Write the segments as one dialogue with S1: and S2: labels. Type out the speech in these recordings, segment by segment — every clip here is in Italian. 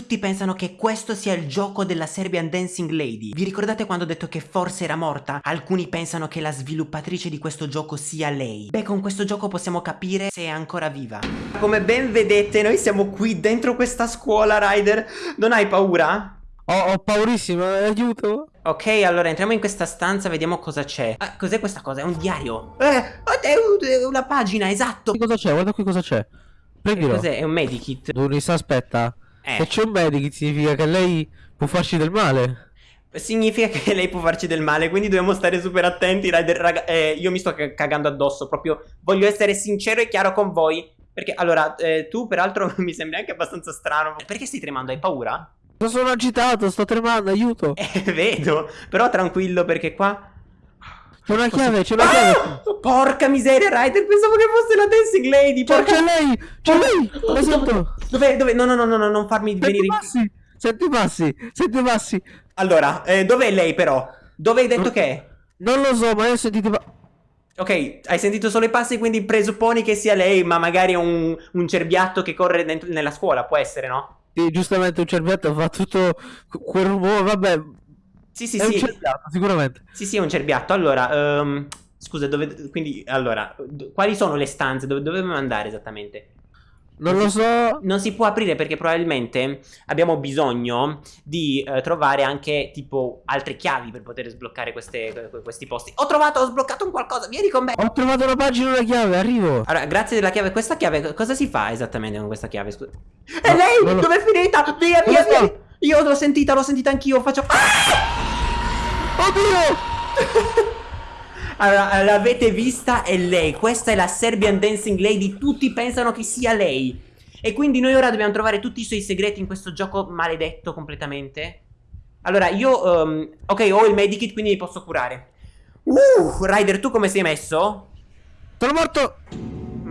S1: tutti pensano che questo sia il gioco della Serbian Dancing Lady. Vi ricordate quando ho detto che forse era morta? Alcuni pensano che la sviluppatrice di questo gioco sia lei. Beh, con questo gioco possiamo capire se è ancora viva. Come ben vedete, noi siamo qui dentro questa scuola, Ryder. Non hai paura?
S2: Ho, ho paurissimo, aiuto.
S1: Ok, allora entriamo in questa stanza, vediamo cosa c'è. Ah, cos'è questa cosa? È un diario. Eh, è una pagina, esatto.
S2: Cosa c'è? Guarda qui cosa c'è. Prendilo.
S1: Cos'è? È un medikit.
S2: Dunis, aspetta.
S1: Eh.
S2: Se c'è un medikit significa che lei può farci del male.
S1: Significa che lei può farci del male, quindi dobbiamo stare super attenti. Rider, raga, eh, io mi sto cagando addosso, proprio voglio essere sincero e chiaro con voi. Perché, allora, eh, tu peraltro mi sembri anche abbastanza strano. Perché stai tremando? Hai paura?
S2: Sono agitato, sto tremando, aiuto.
S1: Eh, vedo. Però tranquillo perché qua...
S2: C'è una chiave, c'è una ah! chiave.
S1: Porca miseria, Ryder, pensavo che fosse la Dancing Lady. Porca...
S2: C'è lei, c'è lei.
S1: Lo sento. Dove, dove? No, no, no, no, no, non farmi
S2: senti
S1: venire...
S2: Passi, senti passi, senti passi.
S1: Allora, eh, dov'è lei però? Dove hai detto che è?
S2: Non lo so, ma io ho sentito...
S1: Ok, hai sentito solo i passi, quindi presupponi che sia lei, ma magari un, un cerbiatto che corre dentro, nella scuola, può essere, no?
S2: Sì, giustamente un cerbiatto fa tutto quel rumore, vabbè.
S1: Sì, sì,
S2: è
S1: sì.
S2: un cerbiatto, sicuramente.
S1: Sì, sì, è un cerbiatto. Allora, um, scusa, dove... Quindi, allora, quali sono le stanze? Dove dobbiamo andare esattamente?
S2: Non lo so.
S1: Non si può aprire perché probabilmente abbiamo bisogno di uh, trovare anche tipo altre chiavi per poter sbloccare queste, questi posti. Ho trovato, ho sbloccato un qualcosa, vieni con me.
S2: Ho trovato una pagina e una chiave, arrivo.
S1: Allora, grazie della chiave. Questa chiave, cosa si fa esattamente con questa chiave? Scusa. E lei? Dove è finita? Via, via, via. Io l'ho sentita, l'ho sentita anch'io. Faccio...
S2: Ah! Oddio!
S1: Allora, l'avete vista? È lei. Questa è la Serbian Dancing Lady. Tutti pensano che sia lei. E quindi noi ora dobbiamo trovare tutti i suoi segreti in questo gioco maledetto completamente. Allora, io... Um, ok, ho il medikit, quindi mi posso curare. Uh, Ryder, tu come sei messo?
S2: Sono morto!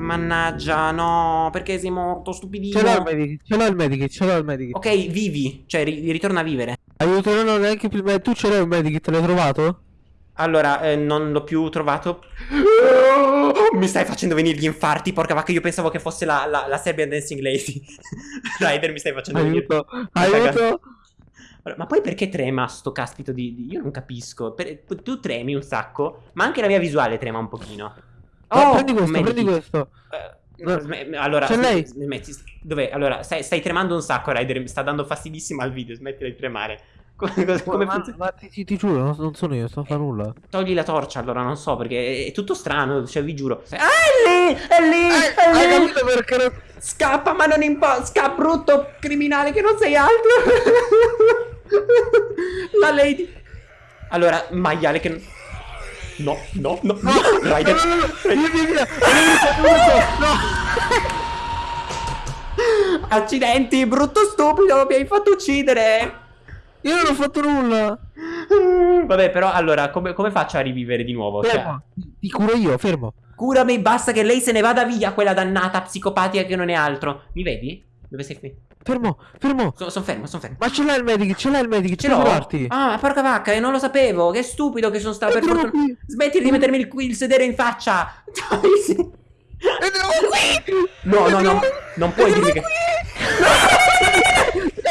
S1: Mannaggia, no, perché sei morto, stupidino.
S2: Ce l'ho il medikit, ce l'ho il medikit, ce l'ho il medikit.
S1: Ok, vivi, cioè ri ritorna a vivere.
S2: Aiuto, no, no, neanche prima. Tu ce l'hai un medikit, l'hai trovato?
S1: Allora, eh, non l'ho più trovato. Mi stai facendo venire gli infarti, porca vacca. Io pensavo che fosse la, la, la Serbian Dancing Lady. Rider, mi stai facendo
S2: aiuto,
S1: venire.
S2: Aiuto,
S1: Ma poi perché trema sto caspito di... di... Io non capisco. Per... Tu tremi un sacco, ma anche la mia visuale trema un pochino.
S2: Oh, prendi questo, prendi questo.
S1: Uh, allora,
S2: c'è lei.
S1: Smetti, dov'è? Allora, stai, stai, tremando un sacco, Ryder. Sta dando fastidissimo al video. Smetti di tremare. Come, come
S2: ma? Ma ti, ti, giuro, non, non, sono io, sto a fare nulla.
S1: Togli la torcia, allora non so, perché è, tutto strano, cioè vi giuro. Ah, è lì! È lì! È lì!
S2: Hai capito perché non...
S1: Scappa, ma non importa! Scappa, brutto criminale che non sei altro! la lady! Allora, maiale che... No, no, no, no! Rider! Accidenti, brutto stupido, mi hai fatto uccidere!
S2: Io non ho fatto nulla.
S1: Vabbè, però allora, come, come faccio a rivivere di nuovo?
S2: Fermo. Cioè... Ti curo io, fermo.
S1: Curami, basta che lei se ne vada via, quella dannata psicopatica che non è altro. Mi vedi? Dove sei qui?
S2: Fermo, fermo.
S1: Sono son fermo, sono fermo.
S2: Ma ce l'hai il medic, ce l'hai il medic, ce l'ho.
S1: Ah, porca vacca, io non lo sapevo. Che stupido che sono stato per fortuna. Smetti di mettermi il, il sedere in faccia.
S2: qui.
S1: No, no, no. Non puoi dirmi che...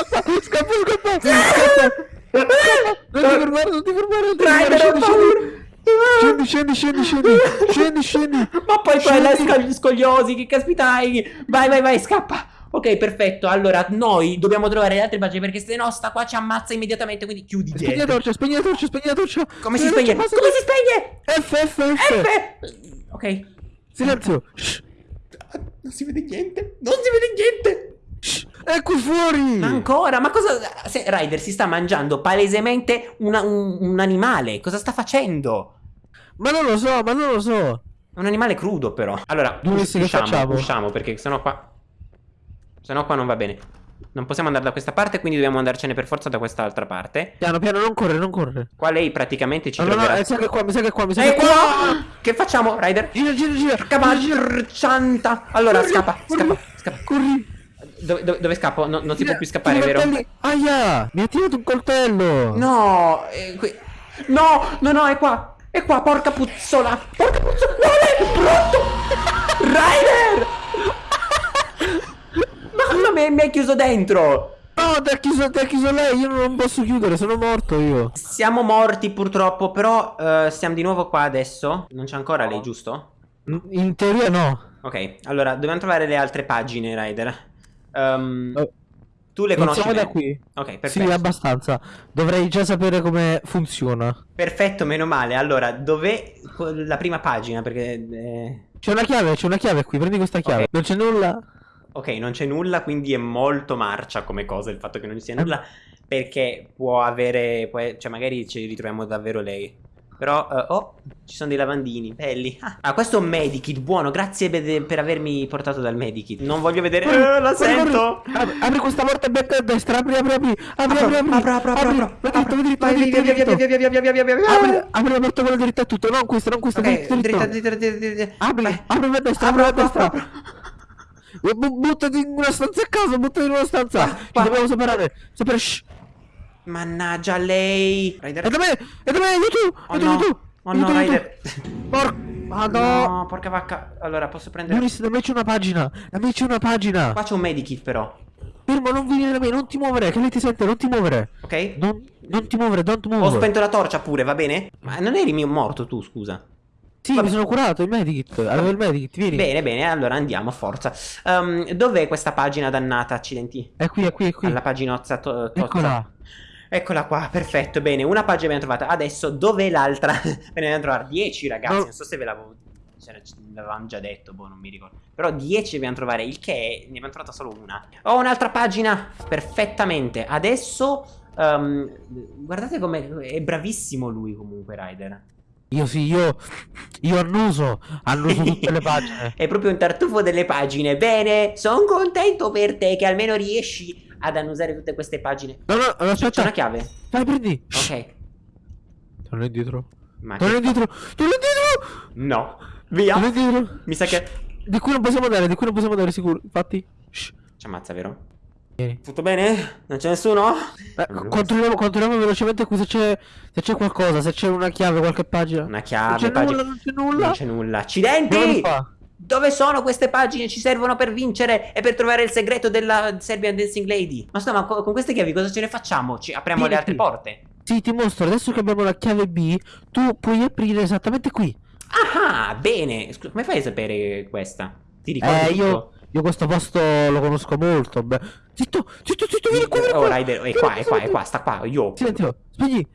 S2: Scappa, scappa, scappa. Non ti fermare, non ti fermare, non ti
S1: fermare.
S2: Scendi, scendi, scendi, scendi, scendi, scendi.
S1: Ma poi poi là scogliosi, che caspita hai? Vai, vai, vai, scappa. Ok, perfetto. Allora, noi dobbiamo trovare le altre pagine perché se no sta qua ci ammazza immediatamente, quindi chiudi
S2: dietro. Spegni la torcia, spegni la torcia, spegni la torcia.
S1: Come si spegne? Come si spegne?
S2: F, F, F.
S1: F. Ok.
S2: Silenzio.
S1: Non si vede niente. Non si vede niente.
S2: È qui fuori!
S1: Ancora? Ma cosa... Se Ryder si sta mangiando palesemente una, un, un, animale. Cosa sta facendo?
S2: Ma non lo so, ma non lo so.
S1: È un animale crudo però. Allora,
S2: us usciamo,
S1: usciamo perché sennò qua... Sennò qua non va bene. Non possiamo andare da questa parte, quindi dobbiamo andarcene per forza da quest'altra parte.
S2: Piano, piano, non correre, non correre.
S1: Qua lei praticamente ci
S2: no,
S1: troverà...
S2: No, no, mi sa che qua, mi sa che qua, mi sa
S1: che
S2: qua.
S1: qua. Che facciamo, Ryder?
S2: Gira, gira, gira.
S1: Cavalcianta. Allora,
S2: corri,
S1: scappa,
S2: corri,
S1: scappa, scappa.
S2: Corri.
S1: Dove, dove, dove, scappo? No, non si può più scappare, vero?
S2: Aia! Mi ha tirato un coltello!
S1: No! Eh, qui... No! No, no, è qua! È qua, porca puzzola! Porca puzzola! No, è brutto! Ryder! Mia, mi hai chiuso dentro!
S2: No, ti ha chiuso, chiuso lei, io non posso chiudere, sono morto io.
S1: Siamo morti purtroppo, però eh, siamo di nuovo qua adesso. Non c'è ancora lei, giusto?
S2: In teoria no.
S1: Ok, allora dobbiamo trovare le altre pagine, Ryder. Um,
S2: Oh.
S1: Tu le conosci
S2: Iniziamo da qui.
S1: Ok, perfetto.
S2: Sì, abbastanza. Dovrei già sapere come funziona.
S1: Perfetto, meno male. Allora, dov'è la prima pagina? Perché... eh,
S2: C'è una chiave, c'è una chiave qui, prendi questa chiave.
S1: Ok.
S2: Non c'è nulla.
S1: Ok, non c'è nulla, quindi è molto marcia come cosa il fatto che non ci sia nulla. Perché può avere... può- cioè, magari ci ritroviamo davvero lei. Però... eh, oh, ci sono dei lavandini, belli. Ah, questo è un medikit, buono. Grazie per, avermi portato dal medikit. Non voglio vedere...
S2: Corri,
S1: Eh, la sento!
S2: Apri, apri questa porta becca a destra, apri, apri, apri. Apri, apri, apri.
S1: apro, apro, apro.
S2: Vai dritto, vai dritto,
S1: via, via, via, via, via, via, via, via, via, via.
S2: Apri, apri la porta quella dritta e tutto, non questa, non questa,
S1: Ok,
S2: dritto, dritto.
S1: dritta, dritta, dritta, dritta, dritta.
S2: Apri, apri a destra, apri a destra. Buttati in una stanza a caso, buttati in una stanza.
S1: Qua,
S2: Ci
S1: qua.
S2: dobbiamo separare. Separare. shh.
S1: Mannaggia lei. Ryder.
S2: È da me, è da me, aiuto,
S1: Oh
S2: aiuto,
S1: no.
S2: aiuto.
S1: Oh no,
S2: aiuto, aiuto.
S1: Ryder.
S2: Porca, madò.
S1: No, porca vacca. Allora, posso prendere...
S2: Boris, da me c'è una pagina, da me c'è una pagina.
S1: Qua c'è un medikit però.
S2: Fermo, non venire da me, non ti muovere, che lei ti sente, non ti muovere.
S1: Ok?
S2: Non, non ti muovere, don't
S1: Ho
S2: move.
S1: spento la torcia pure, va bene? Ma non eri mio morto tu, scusa.
S2: Sì,
S1: Vabbè.
S2: mi sono curato, il medikit, avevo il medikit, vieni.
S1: Bene, bene, allora andiamo, forza. Ehm, dov'è questa pagina dannata, accidenti?
S2: È qui, è qui, è qui.
S1: Alla paginozza to- tozza.
S2: Eccola.
S1: Eccola qua, perfetto, bene, una pagina abbiamo trovata. Adesso dov'è l'altra? Ve ne dobbiamo trovare 10, ragazzi.
S2: No.
S1: Non so se ve l'avevo. l'avevamo già detto, boh, non mi ricordo. Però 10 dobbiamo trovare, il che ne abbiamo trovata solo una. Ho un'altra pagina, perfettamente. Adesso. ehm, guardate come è bravissimo lui comunque, Ryder.
S2: Io sì, io, io annuso, annuso tutte le pagine.
S1: È proprio un tartufo delle pagine. Bene, sono contento per te che almeno riesci ad annusare tutte queste pagine.
S2: No, no, no,
S1: C'è
S2: aspetta,
S1: una chiave.
S2: vai, prendi.
S1: Ok.
S2: Torna indietro.
S1: Ma
S2: Torna indietro, torna indietro.
S1: No. Via.
S2: Torna indietro.
S1: Mi sa che...
S2: Di qui non possiamo andare, di qui non possiamo andare sicuro. Infatti,
S1: Ci ammazza, vero?
S2: Vieni.
S1: Tutto bene? Non c'è nessuno?
S2: Eh, controlliamo, controlliamo velocemente qui se c'è, se c'è qualcosa, se c'è una chiave, qualche pagina.
S1: Una
S2: non
S1: chiave,
S2: c'è
S1: pagina...
S2: nulla, non c'è nulla.
S1: Non c'è nulla. Accidenti! Dove sono queste pagine? Ci servono per vincere e per trovare il segreto della Serbian Dancing Lady. Ma sto, ma co- con queste chiavi cosa ce ne facciamo? Ci apriamo
S2: Vieni
S1: le altre
S2: qui.
S1: porte.
S2: Sì, ti mostro, adesso che abbiamo la chiave B, tu puoi aprire esattamente qui.
S1: Ah, bene. Scusa, come fai a sapere questa? Ti ricordi
S2: Eh,
S1: tutto?
S2: io, io questo posto lo conosco molto. Beh. Zitto, zitto, zitto, vieni qua, vieni
S1: Oh,
S2: qua.
S1: Rider, è
S2: Vieni
S1: qua, è qua, è qua, sta qua. Io.
S2: Silenzio, spegni.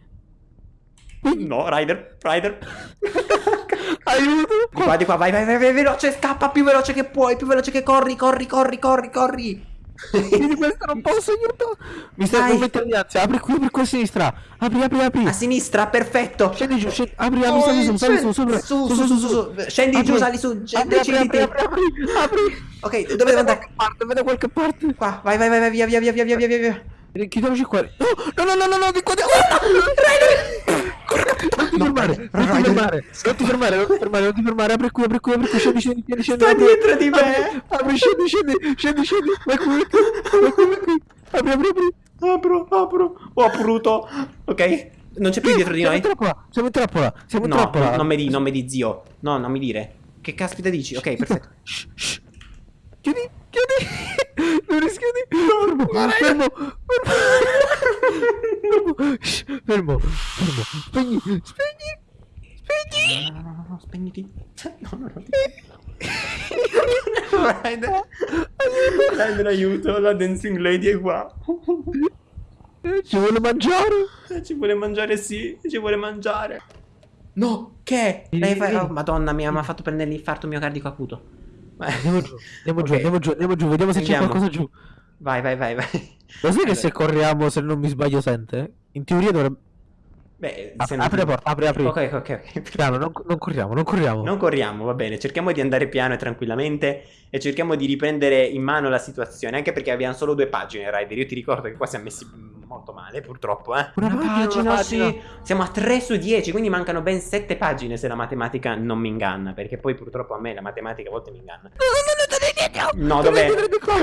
S1: No, Rider, Rider.
S2: Aiuto.
S1: Di qua, di qua, vai, vai, vai, vai, veloce, scappa più veloce che puoi, più veloce che corri, corri, corri, corri, corri.
S2: Vieni questo, non posso, aiuto. Mi stai non mettere di ansia. Apri qui, apri qua a sinistra. Apri, apri, apri.
S1: A sinistra, perfetto.
S2: Scendi giù, scendi. Apri, apri, sali su, sali su, sopra.
S1: Su, su, su, su. Scendi
S2: Apri.
S1: giù, sali su,
S2: Apri,
S1: scendi,
S2: apri, apri, apri, apri, apri.
S1: Ok, dove devo andare?
S2: parte, vedo qualche parte.
S1: Qua, vai, vai, vai, vai, via, via, via, via, via, via, via.
S2: Chiudiamoci qua. No, no, no, no, no, di qua, di qua. Non ti
S1: No,
S2: fermare, non ti fermare, non ti fermare, non ti fermare, non ti fermare, apri qui, apri qui, apri qui, scendi, scendi, scendi, scendi.
S1: Sta dietro di me.
S2: Apri, scendi, scendi, scendi, scendi, vai qui, vai qui, vai qui. Apri, apri, apri.
S1: Apro, apro. Ho apruto. Ok, non c'è più dietro di
S2: Siamo
S1: noi.
S2: in trappola, siamo in trappola, siamo in
S1: No,
S2: trappola.
S1: non mi di, non mi di zio. No, non mi dire. Che caspita dici? Ok, perfetto.
S2: Chiudi, chiudi. Non rischiudi. Fermo, fermo, fermo. Shh, Fermo, fermo. Spegni, spegni, spegni.
S1: No, no, no, no, spegniti. No, no, no. Rider. Rider, aiuto, la dancing lady è qua.
S2: Eh, Ci vuole mangiare.
S1: Ci vuole mangiare, sì, ci vuole mangiare. No, che? Lei fa... oh, madonna mia, mi ha fatto prendere l'infarto miocardico acuto.
S2: Andiamo giù, andiamo giù,
S1: Ok.
S2: andiamo giù, andiamo giù, vediamo se c'è qualcosa giù.
S1: Vai, vai, vai, vai.
S2: Lo sai che se corriamo, se non mi sbaglio, sente? In teoria dovrebbe...
S1: Beh,
S2: Apri,
S1: se non-
S2: apri la porta, apri, apri.
S1: Ok, ok, ok.
S2: Piano, non, non corriamo, non corriamo.
S1: Non corriamo, va bene, cerchiamo di andare piano e tranquillamente e cerchiamo di riprendere in mano la situazione, anche perché abbiamo solo due pagine, Ryder. Io ti ricordo che qua siamo messi molto male, purtroppo, eh.
S2: Una pagina, una
S1: sì.
S2: pagina.
S1: Siamo a 3 su 10, quindi mancano ben 7 pagine se la matematica non mi inganna, perché poi purtroppo a me la matematica a volte mi inganna.
S2: No, no,
S1: dov'è?
S2: indietro di qua!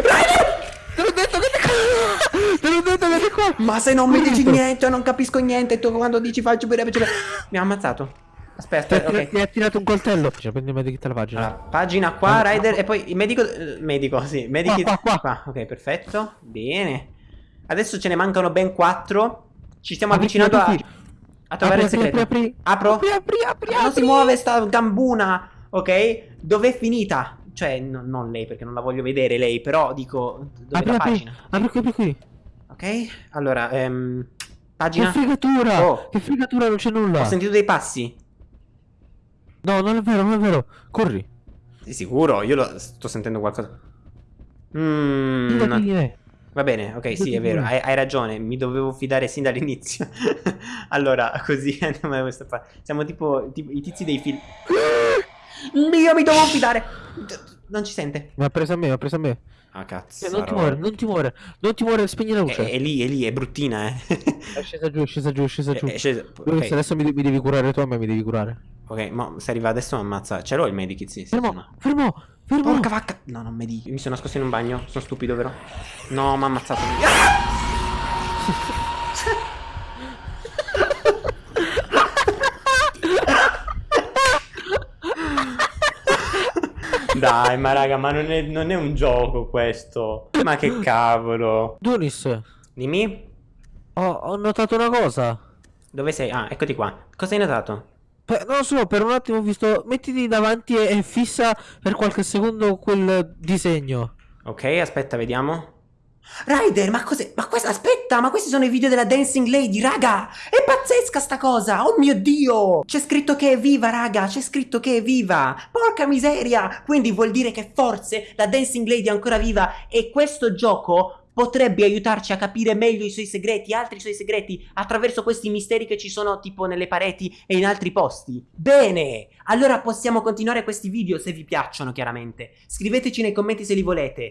S2: Te l'ho detto che di qua! Te l'ho detto che di qua!
S1: Ma se non mi dici niente, non capisco niente, tu quando dici faccio bene, faccio bene. Mi ha ammazzato. Aspetta,
S2: tirato-
S1: ok.
S2: Mi ha tirato un coltello. Cioè, prendi il medikit alla pagina.
S1: Allora, pagina qua,
S2: Ah,
S1: Rider, e poi il medico, eh, medico, sì, medico.
S2: Qua, qua, qua.
S1: ok, perfetto, bene. Adesso ce ne mancano ben quattro. Ci stiamo
S2: Apri,
S1: avvicinando a,
S2: apri,
S1: a trovare
S2: apri,
S1: il segreto.
S2: apri, apri.
S1: Apro?
S2: Apri, apri, apri,
S1: Non si
S2: apri.
S1: muove sta gambuna, ok? Dov'è finita? Cioè, no- non lei perché non la voglio vedere lei, però dico dove
S2: Apri,
S1: la
S2: apri.
S1: pagina?
S2: Apri qui, apri qui.
S1: Ok? Allora, ehm,
S2: Che
S1: pagina.
S2: fregatura!
S1: Oh.
S2: Che fregatura, non c'è nulla.
S1: Ho sentito dei passi.
S2: No, non è vero, non è vero. Corri.
S1: Sei sicuro? Io lo sto sentendo qualcosa. Mmm. Va bene, ok, sì, è vero, hai, hai ragione, mi dovevo fidare sin dall'inizio. allora, così andiamo da questa parte. Siamo tipo, tipo i tizi dei film. Io mi dovevo fidare. Non ci sente.
S2: Mi ha preso a me, mi ha preso a me.
S1: Ah, cazzo.
S2: Eh, non ti muore, non ti muore. Non ti muore, spegni la
S1: È,
S2: luce.
S1: è lì, è lì, è bruttina, eh.
S2: È scesa giù, è scesa giù, è scesa giù.
S1: È- è scesa-
S2: Luis,
S1: ok,
S2: adesso mi, mi devi curare tu, a me mi devi curare.
S1: ok, ma se arriva adesso mi ammazza. Ce l'ho il medikit, sì,
S2: Fermo, fermo, fermo.
S1: Porca vacca. No, non mi dici. Mi sono nascosto in un bagno. Sono stupido, vero? No, mi ha ammazzato. Ah! Dai, ma raga, ma non è, non è un gioco questo. Ma che cavolo.
S2: Dunis,
S1: Dimmi,
S2: ho, ho notato una cosa.
S1: dove sei? Ah, eccoti qua. Cosa hai notato?
S2: Per- non lo so, per un attimo ho visto. Mettiti davanti e, e fissa per qualche secondo quel disegno.
S1: Ok, aspetta, vediamo. Ryder, ma cos'è? Ma questa, aspetta, ma questi sono i video della Dancing Lady, raga! È pazzesca sta cosa! Oh mio Dio! C'è scritto che è viva, raga! C'è scritto che è viva! Porca miseria! Quindi vuol dire che forse la Dancing Lady è ancora viva e questo gioco potrebbe aiutarci a capire meglio i suoi segreti, altri suoi segreti, attraverso questi misteri che ci sono tipo nelle pareti e in altri posti. Bene! Allora possiamo continuare questi video se vi piacciono, chiaramente. Scriveteci nei commenti se li volete.